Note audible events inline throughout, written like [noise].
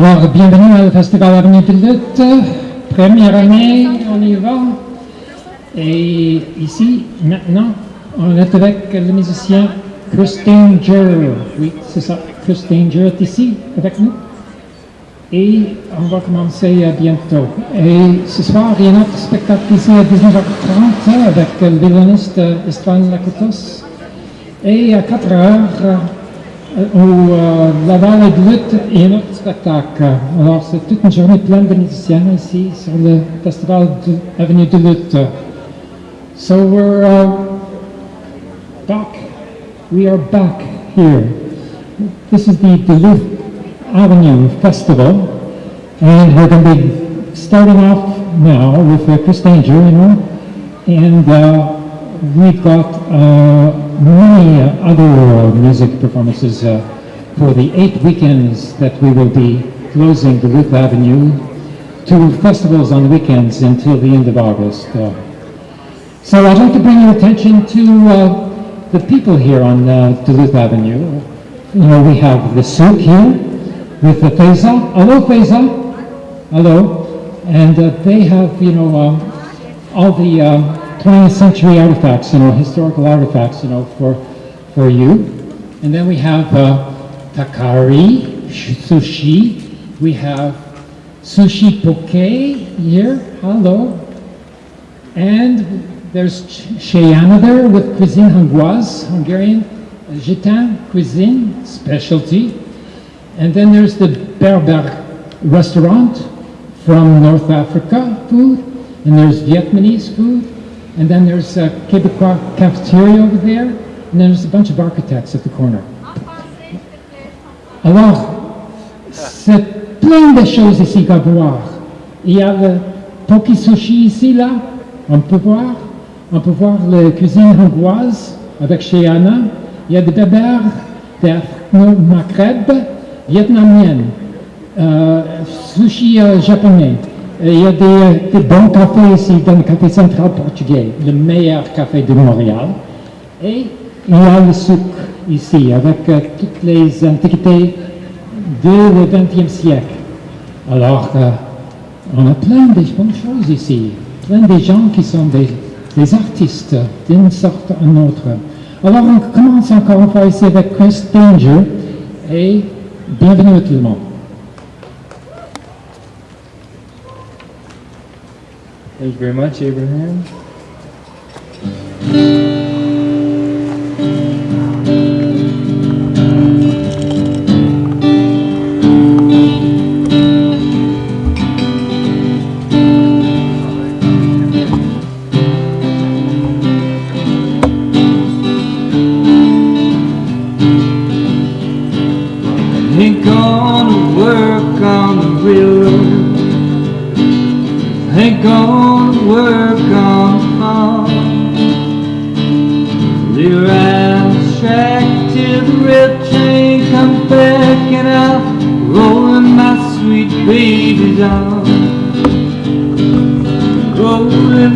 Alors, bienvenue au Festival Avenue de Lutte. Première année, on y va. Et ici, maintenant, on est avec le musicien Chris Danger. Oui, c'est ça. Chris Danger est ici avec nous. Et on va commencer bientôt. Et ce soir, il y a un autre spectacle ici à 19h30 avec le violoniste Istvan Lakotos. Et à 4h, au euh, Duluth un autre spectacle. Alors, c'est toute une journée pleine de musiciens ici sur le festival de Avenue Duluth. So we're uh, back. We are back here. This is the Duluth Avenue Festival, and we're going to be starting off now with uh, Chris Danger, you know, and uh, we've got uh, many uh, other music performances uh, for the eight weekends that we will be closing Duluth Avenue to festivals on the weekends until the end of August. Uh, so I'd like to bring your attention to uh, the people here on uh, Duluth Avenue. You know, we have the Souk here with the Feza. Hello, Feza. Hello. And uh, they have, you know, um, all the 20th century artifacts, you know, historical artifacts, you know, for, for you. And then we have uh, Takari Sushi. We have Sushi Poke here. Hello. And there's Chez Anna there with cuisine hongroise, Hungarian, Gitan cuisine, specialty. And then there's the Berber restaurant from North Africa food. And there's Vietnamese food. And then there's a Quebecois cafeteria over there. And then there's a bunch of architects at the corner. Alors, c'est plein de choses ici à voir. Il y a le Poki Sushi ici, là. On peut voir. On peut voir la cuisine hongroise avec chez Anna. Il y a des berbères de Maghreb, vietnamienne, euh, sushi euh, japonais. Il y a des, des, bons cafés ici dans le café central portugais, le meilleur café de Montréal. Et il y a le souk ici avec euh, toutes les antiquités du XXe siècle. Alors, euh, on a plein de bonnes choses ici, plein de gens qui sont des, des artistes d'une sorte ou d'une autre. Alors, on commence encore une fois ici avec Chris Danger et bienvenue à tout le monde. Thank you very much, Abraham. Ain't gonna work on the railroad. Ain't gonna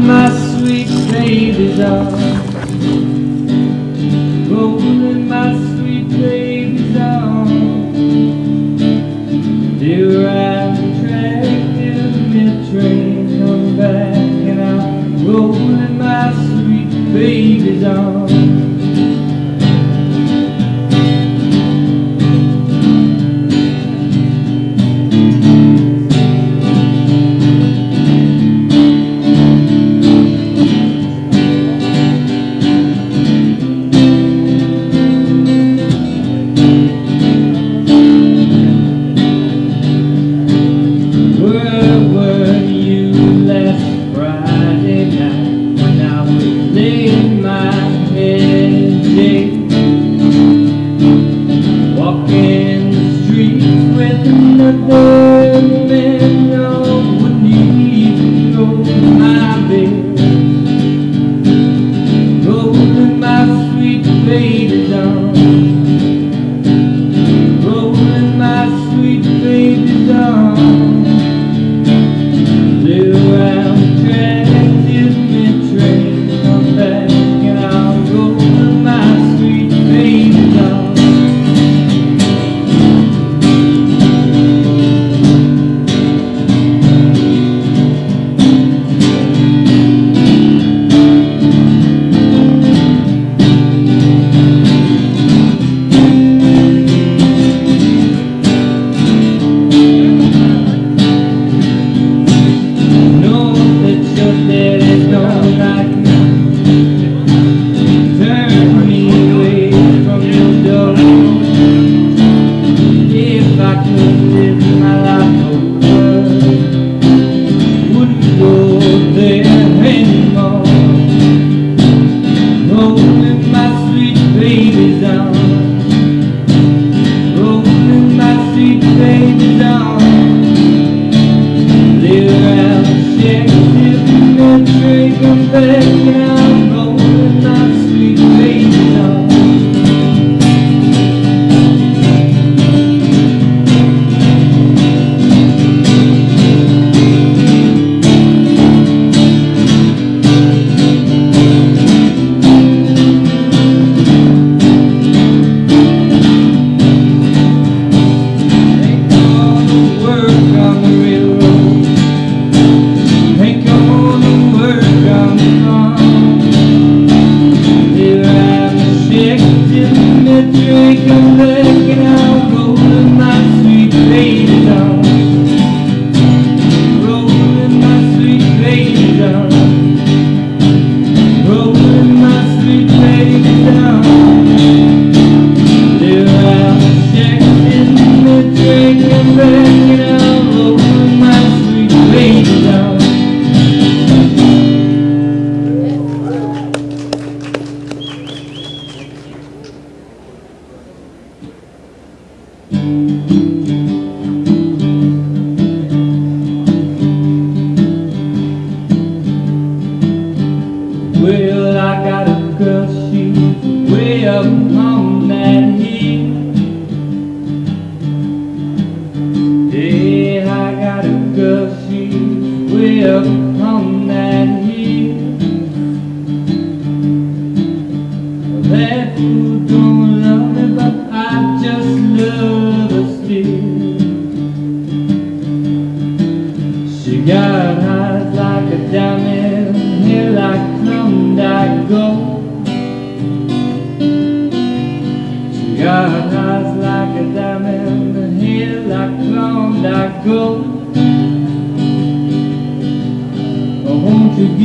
my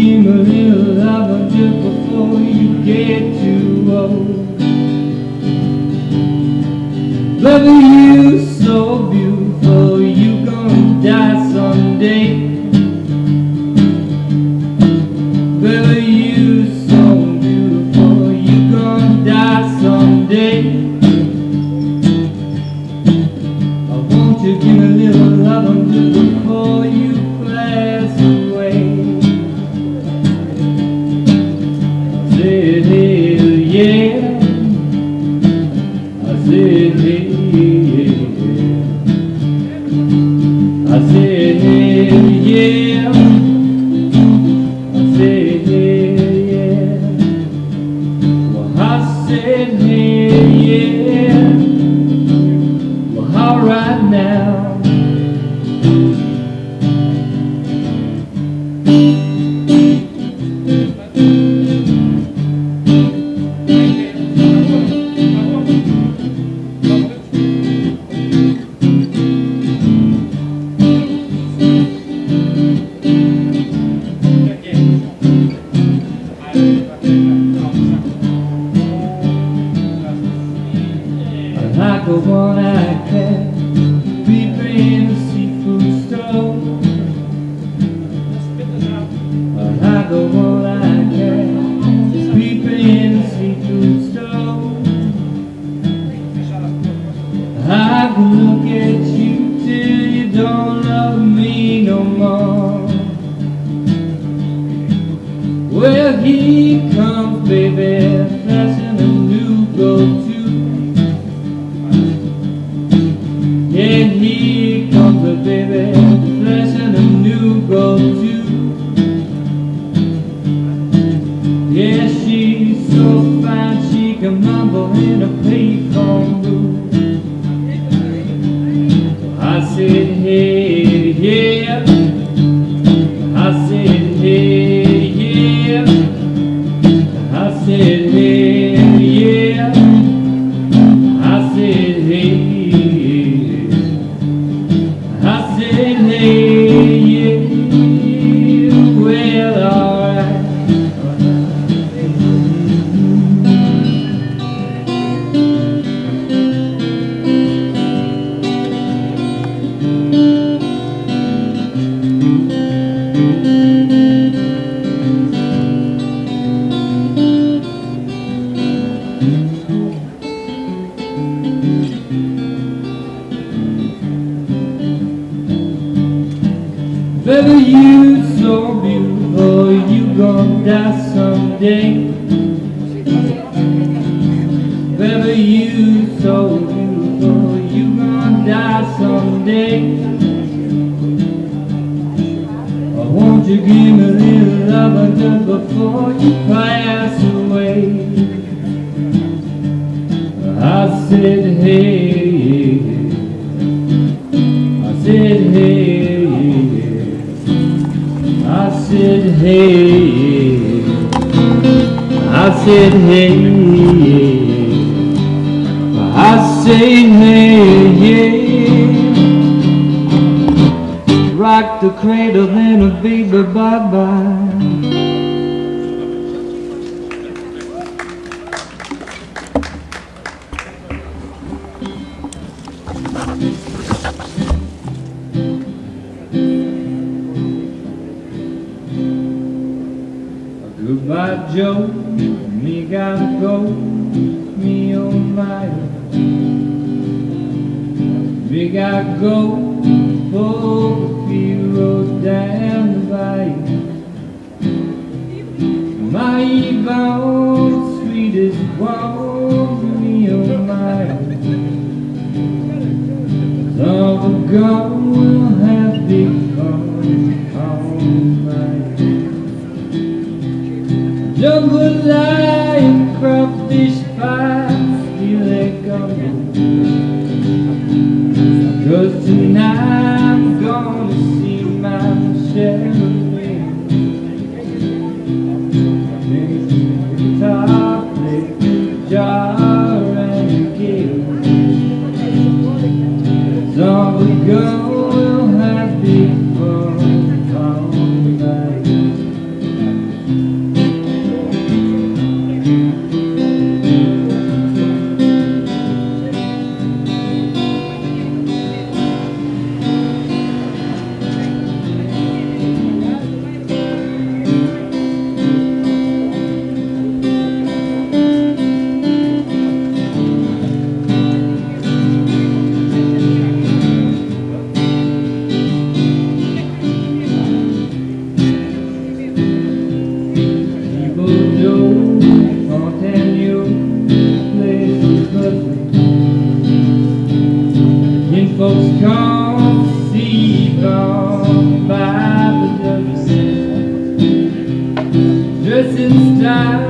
dream a little lover just before you get too old. Love you ninguém. bye-bye. Goodbye, Joe, me gotta go, me oh my. We gotta go, hope you wrote down. My bound sweetest woman, me oh my Love of God will have become all mine Jungle lion, crawfish, fire, still a coming Cause tonight Just in style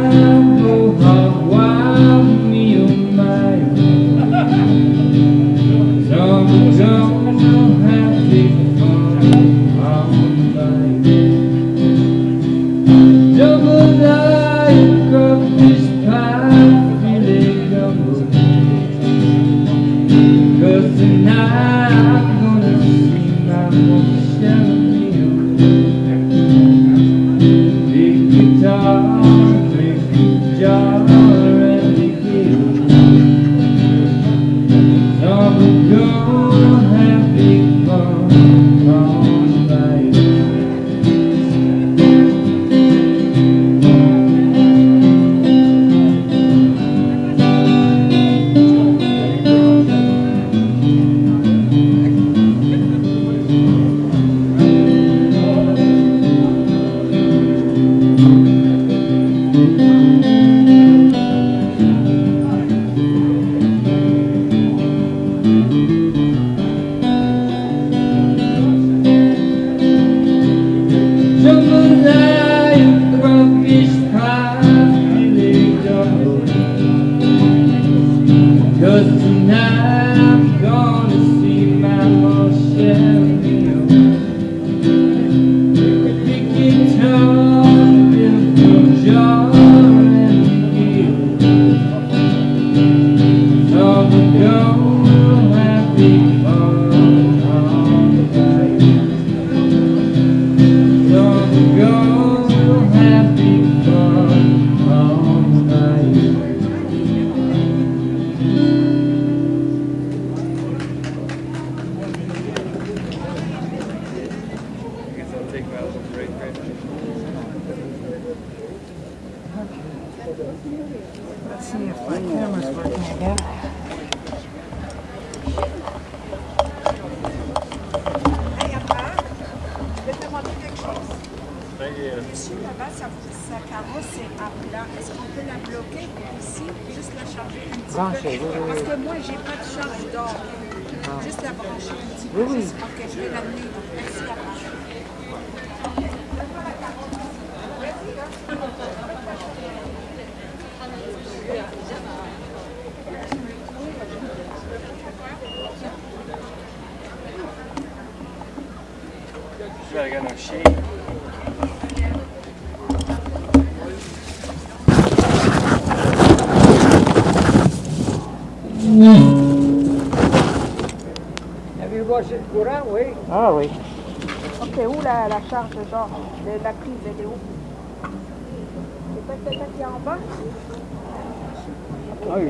they're going to courant, oui. Ah oui. Ok, où la, charge, genre, de la prise, elle est où? C'est pas celle-là qui est en bas? Ah oui,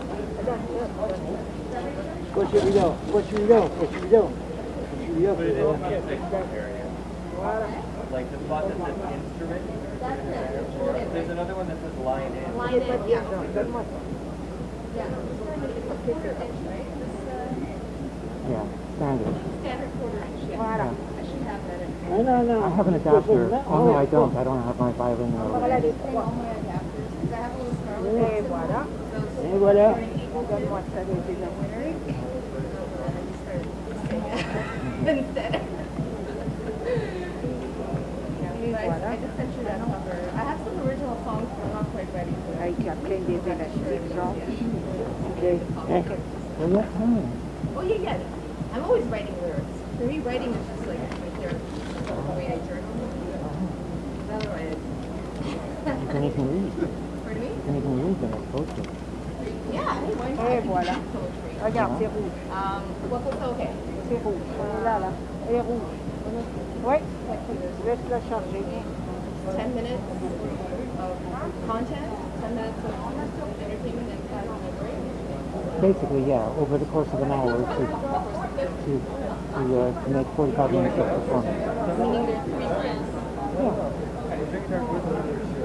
faut should we do? What should we do? What should we do? in the music area. Like the spot that says instrument. There's another one that says line in. Line in, yeah. Yeah, standard. Standard quarter inch, yeah. Voilà. I should have that in. Non, non, non. I have an adapter. Oh no, I don't. I don't have my violin. Voilà little Scarlett. Et voilà. Those Et voilà. people Donne-moi ça, les deux. instead. Anyways, I just sent you that cover. I have some original songs, but I'm not quite ready for it. Avec la pleine des élastiques, genre. OK. Well, what time? Oh yeah, yeah. I'm always writing lyrics. For me, writing is just like my therapy. It's the way I journal. Otherwise, You can even read. pardon me? You can even read them as poetry. Yeah, hey. Et voilà. Regarde, c'est rouge. Um, what was okay? C'est rouge. Là, là. Et rouge. Oui. Laisse-la charger. 10 minutes of content, 10 minutes of entertainment, and 5 minutes break. Basically, yeah, over the course of an hour to to to, uh, to make 45 minutes of performance. Meaning there's three friends. You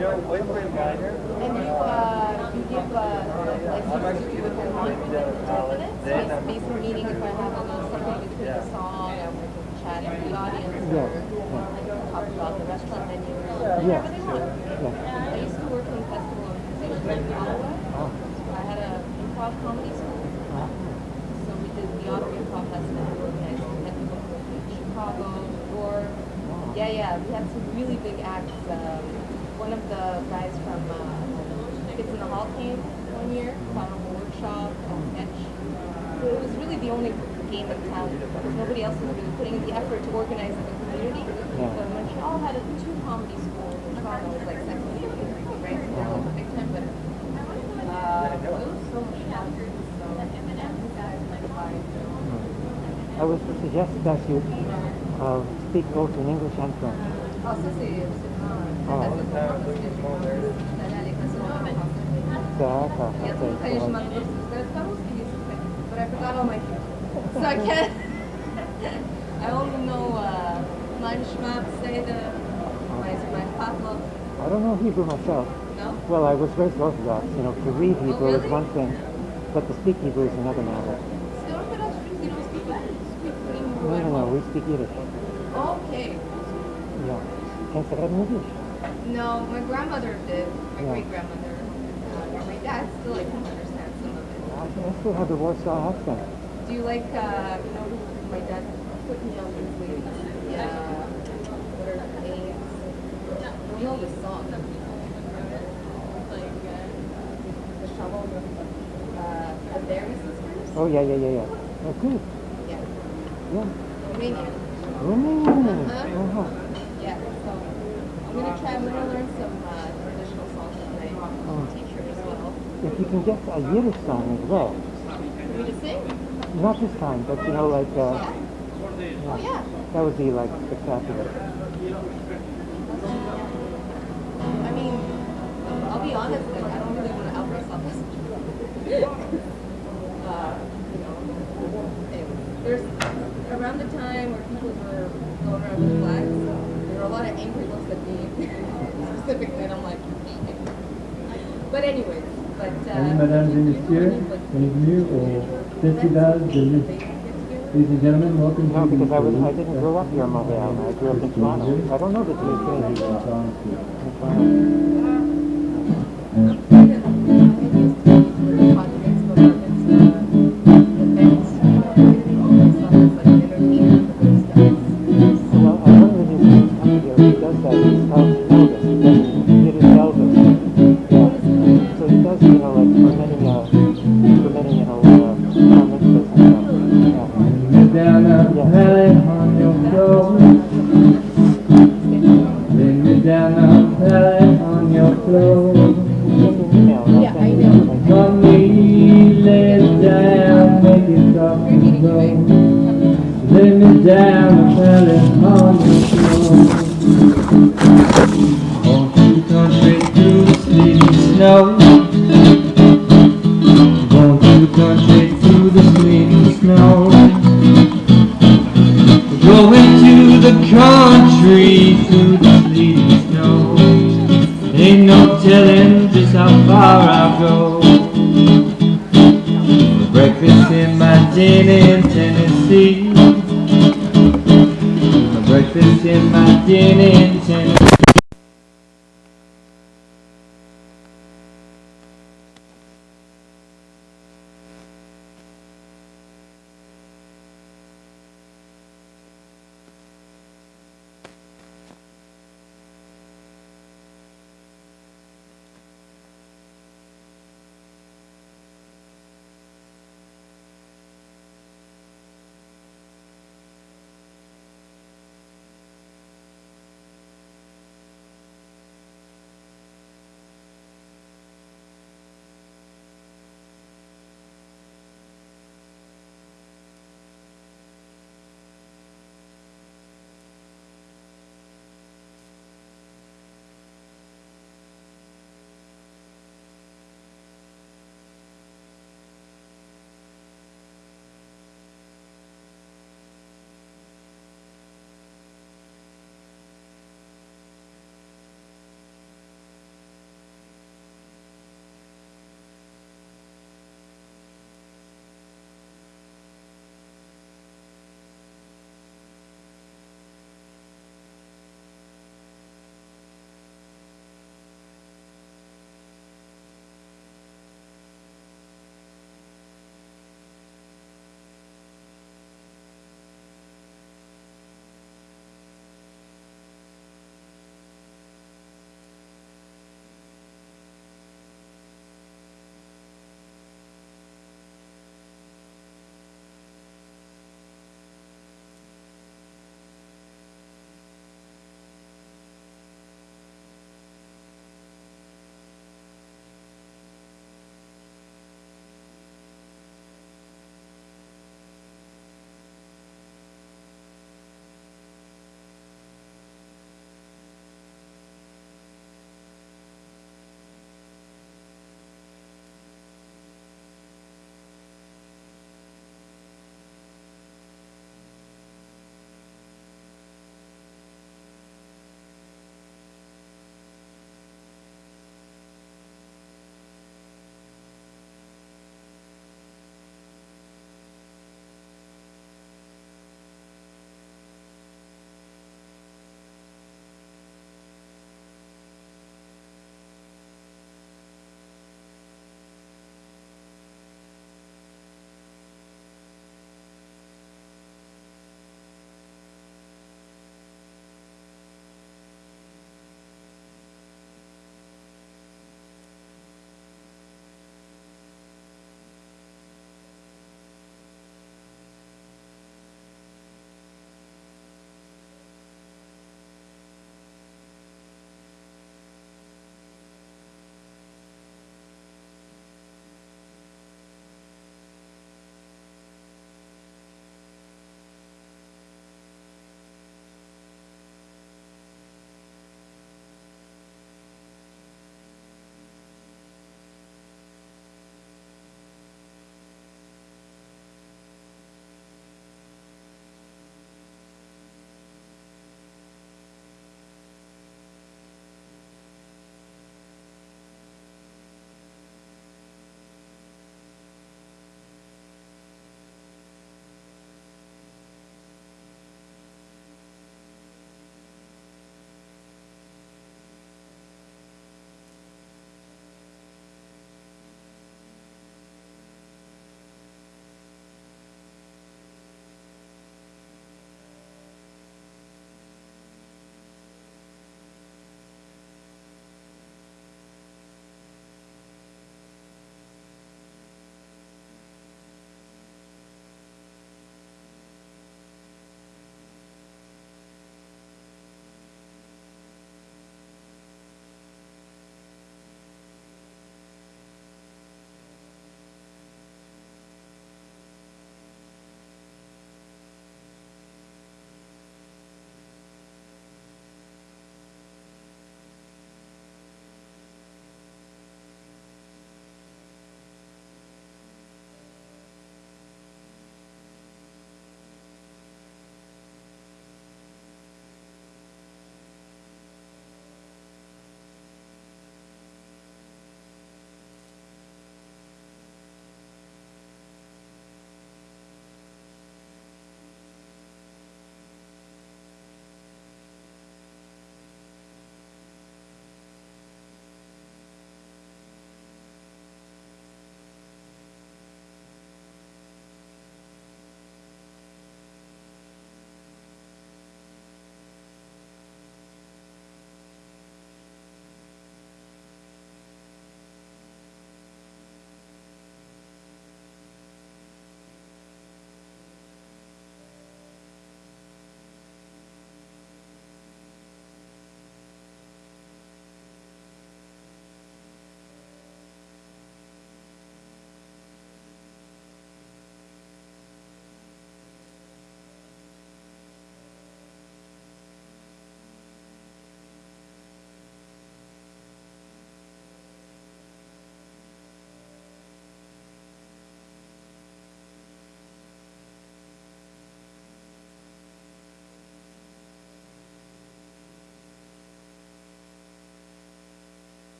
And you, uh, you give, uh, like, license to within one minute to 10 minutes? Then Bas- Basically meaning if I have a little something between the song, I would chat with the audience, Yeah, or I can talk about the restaurant menu, or Yeah. whatever they want. Yeah. I used to work in festival organizations in Ottawa. I had a improv comedy school. So we did the Ottawa Improv Festival, we organized it. We had people from Chicago, New York. Yeah, yeah, we had some really big acts. Um, one of the guys from uh, Kids in the Hall came one year, taught a workshop, a sketch. It was really the only game in town because nobody else was really putting in the effort to organize in the community. Yeah. So Montreal had a two comedy schools. Toronto was like second, right? So they're like big time, but uh, it was so much fun. So, I would suggest that you uh, speak both in English and French. Ça c'est c'est assez bon parce que je suis allée à l'école secondaire en français. D'accord. Il y a tout Okay. le so, temps, je m'en vais sur le pas speak but I forgot all my cues. So I can't, I only know uh, mein Schmerz, say the, my, my Pavlov, I don't know Hebrew myself. no? Well, I was raised Orthodox. You know, to read Hebrew is really? one thing, but to speak Hebrew is another matter. Orthodox Jews, you don't speak Hebrew, you speak Hebrew No, no, no. We speak Yiddish. Okay. Yeah. Can say that in Yiddish. No, my grandmother did, my Yeah. great grandmother. Uh, my dad still, I can understand some of it. I I still have the Warsaw accent. Do you like, uh, you know, my dad put me on these ladies? Yeah. What are their names? You know the song. Like, uh, the Shalom, uh, the Barry Sisters? Oh yeah, yeah, yeah, yeah. Oh, good. Yeah. Yeah. Romanian. Romanian. Uh-huh. Uh-huh. I'm I'm gonna learn some, uh, traditional songs tonight. Oh. Teacher as well. If you can get a Yiddish song as well, me to sing? not this time, but you know, like uh, Yeah. Oh, yeah. that would be like spectacular. I mean, I'll be honest, like, I don't really want to out myself uh, you know, anyway, there's around the time where people were going around with flags, there were a lot of angry looks at me [laughs] specifically, and I'm like, but anyways, but uh, Salut mesdames et messieurs, bienvenue au Festival de musique. Ladies and gentlemen, welcome No, to because I was I didn't grow up here in Montreal. I grew up in Toronto. I don't know the Jewish community you. know, like for many, uh,